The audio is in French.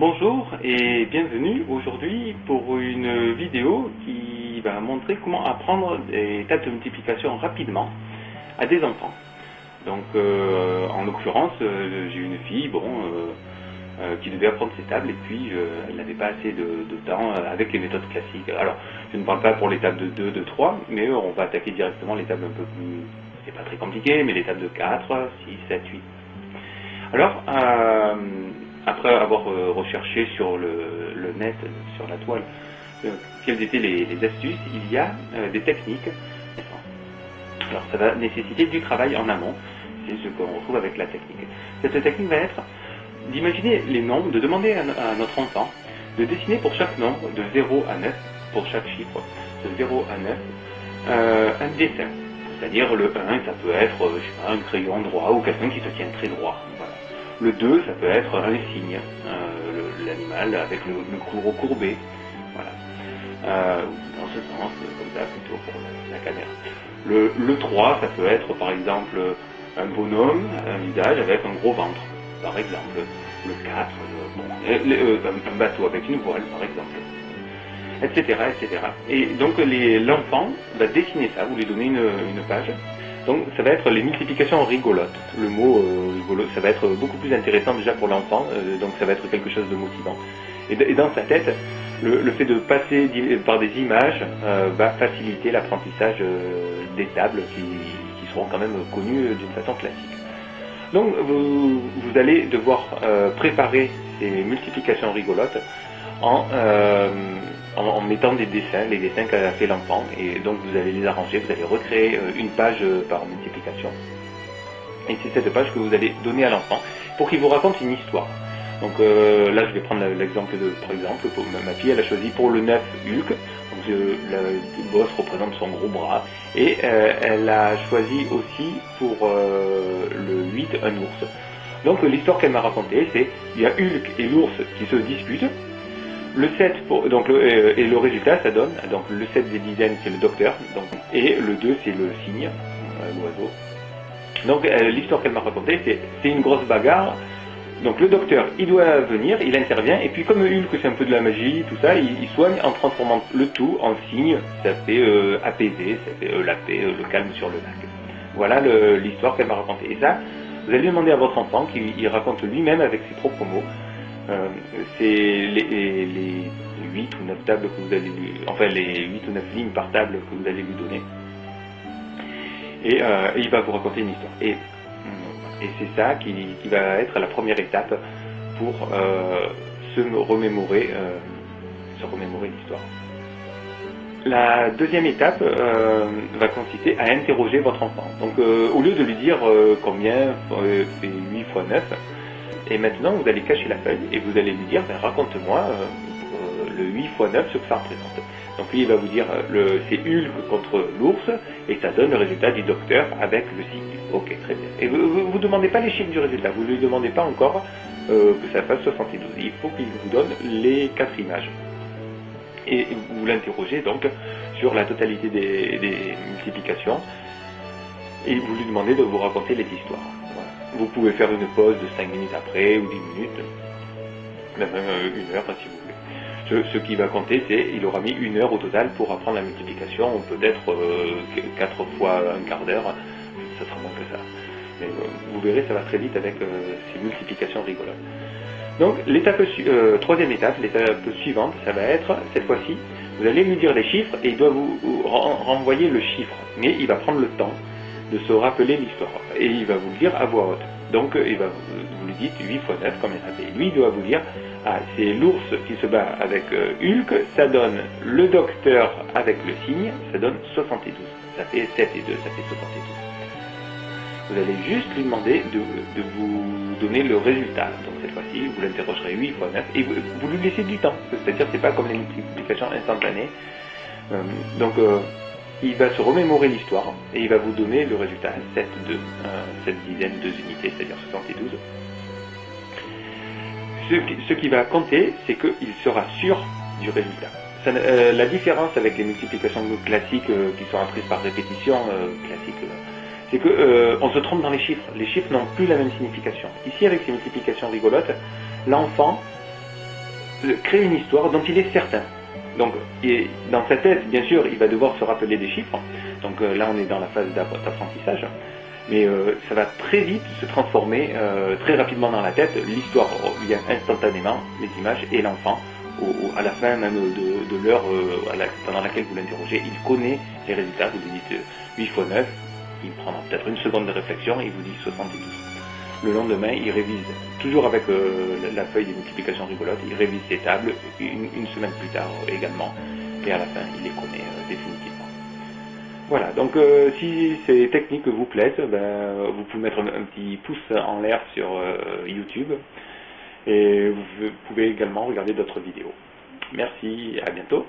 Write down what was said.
Bonjour et bienvenue aujourd'hui pour une vidéo qui va montrer comment apprendre des tables de multiplication rapidement à des enfants. Donc euh, en l'occurrence, euh, j'ai une fille euh, qui devait apprendre ces tables et puis elle n'avait pas assez de, temps avec les méthodes classiques. Alors je ne parle pas pour les tables de 2, de 3, mais on va attaquer directement les tables un peu plus... C'est pas très compliqué, mais les tables de 4, 6, 7, 8. Alors, après avoir euh, recherché sur le, net, sur la toile, euh, quelles étaient les, astuces, il y a euh, des techniques. Alors ça va nécessiter du travail en amont, c'est ce qu'on retrouve avec la technique. Cette technique va être d'imaginer les nombres, de demander à, notre enfant de dessiner pour chaque nombre, de 0 à 9, pour chaque chiffre, de 0 à 9, un dessin. C'est-à-dire le 1, ça peut être un crayon droit ou quelqu'un qui se tient très droit. Le 2, ça peut être un signe, euh, l'animal avec le, le cou recourbé. Voilà. Euh, dans ce sens, comme ça, plutôt pour la, caméra. Le, le 3, ça peut être par exemple un bonhomme, un visage avec un gros ventre, par exemple. Le 4, euh, un, bateau avec une voile, par exemple. Etc. Et donc l'enfant va dessiner ça, vous lui donnez une page, donc ça va être les multiplications rigolotes. Le mot euh, rigolo, ça va être beaucoup plus intéressant déjà pour l'enfant, euh, donc ça va être quelque chose de motivant. Et, dans sa tête, le, fait de passer par des images euh, va faciliter l'apprentissage des tables qui, seront quand même connues d'une façon classique. Donc vous, vous allez devoir préparer ces multiplications rigolotes en en, mettant des dessins, les dessins qu'a fait l'enfant, et donc vous allez les arranger, vous allez recréer euh, une page euh, par multiplication. Et c'est cette page que vous allez donner à l'enfant pour qu'il vous raconte une histoire. Donc euh, là, je vais prendre l'exemple de, par exemple, pour ma fille, elle a choisi pour le 9 Hulk, le boss représente son gros bras, et elle a choisi aussi pour le 8 un ours. Donc l'histoire qu'elle m'a racontée, c'est il y a Hulk et l'ours qui se disputent, le 7 pour, donc euh, et le résultat ça donne donc le 7 des dizaines c'est le docteur et le 2 c'est le cygne euh, l'oiseau. Donc euh, l'histoire qu'elle m'a racontée c'est une grosse bagarre. Donc le docteur il doit venir, il intervient et puis comme Hulk c'est un peu de la magie tout ça, il, soigne en transformant le tout en cygne, ça fait apaiser, ça fait la paix, le calme sur le lac. Voilà l'histoire qu'elle m'a racontée. Et ça, vous allez demander à votre enfant qu'il raconte lui-même avec ses propres mots euh, c'est les, 8 ou 9 tables que vous allez lui, enfin les 8 ou 9 lignes par table que vous allez lui donner. Et, euh, il va vous raconter une histoire. Et, et c'est ça qui, va être la première étape pour euh, se remémorer, se remémorer l'histoire. La deuxième étape va consister à interroger votre enfant. Donc au lieu de lui dire combien fait 8 fois 9, et maintenant, vous allez cacher la feuille et vous allez lui dire, ben, raconte-moi euh, euh, le 8 x 9, ce que ça représente. Donc lui, il va vous dire, euh, c'est Hulk contre l'ours, et ça donne le résultat du docteur avec le signe. Ok, très bien. Et vous ne demandez pas les chiffres du résultat, vous ne lui demandez pas encore que ça fasse 72. Il faut qu'il vous donne les quatre images. Et vous l'interrogez donc sur la totalité des, des multiplications, et vous lui demandez de vous raconter les histoires. Vous pouvez faire une pause de 5 minutes après ou 10 minutes, même euh, une heure si vous voulez. Ce, qui va compter, c'est il aura mis une heure au total pour apprendre la multiplication, ou peut-être 4 euh, fois un quart d'heure, ça sera moins que ça. Mais euh, vous verrez, ça va très vite avec ces multiplications rigolotes. Donc l'étape troisième étape, l'étape suivante, ça va être cette fois-ci, vous allez lui dire les chiffres et il doit vous renvoyer le chiffre, mais il va prendre le temps de se rappeler l'histoire. Et il va vous le dire à voix haute. Donc il va vous, lui dites 8 fois 9 combien ça fait. Lui il doit vous dire, ah c'est l'ours qui se bat avec euh, Hulk, ça donne le docteur avec le signe, ça donne 72. Ça fait 7 et 2, ça fait 72. Vous allez juste lui demander de, vous donner le résultat. Donc cette fois-ci, vous l'interrogerez 8 fois 9 et vous, lui laissez du temps. C'est-à-dire c'est pas comme les multiplications instantanées. Euh, donc euh, il va se remémorer l'histoire et il va vous donner le résultat 7 de cette dizaine de unités, c'est-à-dire 72. Ce qui, va compter, c'est qu'il sera sûr du résultat. Euh, la différence avec les multiplications classiques euh, qui sont apprises par répétition euh, classique, c'est qu'on se trompe dans les chiffres. Les chiffres n'ont plus la même signification. Ici, avec ces multiplications rigolotes, l'enfant créer une histoire dont il est certain. Donc, dans sa tête, bien sûr, il va devoir se rappeler des chiffres. Donc là, on est dans la phase d'apprentissage. Mais ça va très vite se transformer très rapidement dans la tête. L'histoire vient instantanément, les images et l'enfant à la fin même de, l'heure euh, pendant laquelle vous l'interrogez, il connaît les résultats. Vous lui dites 8 x 9, il prendra peut-être une seconde de réflexion et il vous dit 72. Le lendemain, il révise, toujours avec euh, la feuille de multiplication rigolote, il révise ses tables une, semaine plus tard également, et à la fin, il les connaît euh, définitivement. Voilà, donc si ces techniques vous plaisent, ben, vous pouvez mettre un, petit pouce en l'air sur YouTube. Et vous pouvez également regarder d'autres vidéos. Merci, à bientôt.